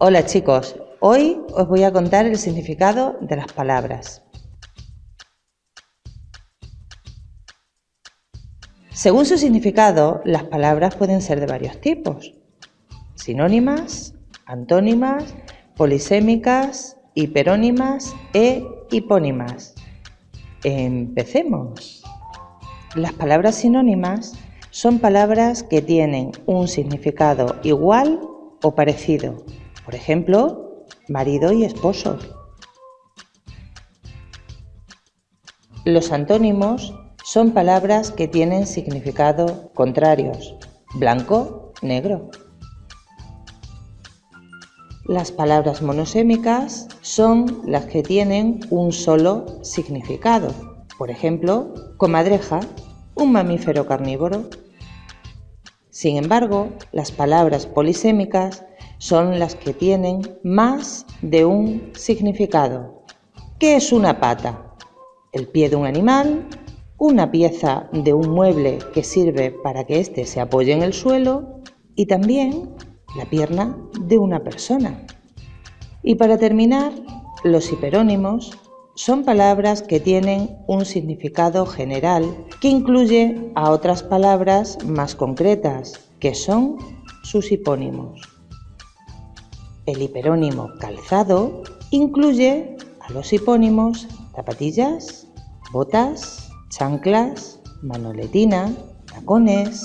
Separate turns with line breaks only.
Hola chicos, hoy os voy a contar el significado de las palabras. Según su significado, las palabras pueden ser de varios tipos. Sinónimas, antónimas, polisémicas, hiperónimas e hipónimas. Empecemos. Las palabras sinónimas son palabras que tienen un significado igual o parecido por ejemplo, marido y esposo. Los antónimos son palabras que tienen significado contrarios, blanco, negro. Las palabras monosémicas son las que tienen un solo significado. Por ejemplo, comadreja, un mamífero carnívoro. Sin embargo, las palabras polisémicas son las que tienen más de un significado. ¿Qué es una pata? El pie de un animal, una pieza de un mueble que sirve para que éste se apoye en el suelo y también la pierna de una persona. Y para terminar, los hiperónimos son palabras que tienen un significado general que incluye a otras palabras más concretas, que son sus hipónimos. El hiperónimo calzado incluye a los hipónimos zapatillas, botas, chanclas, manoletina, tacones,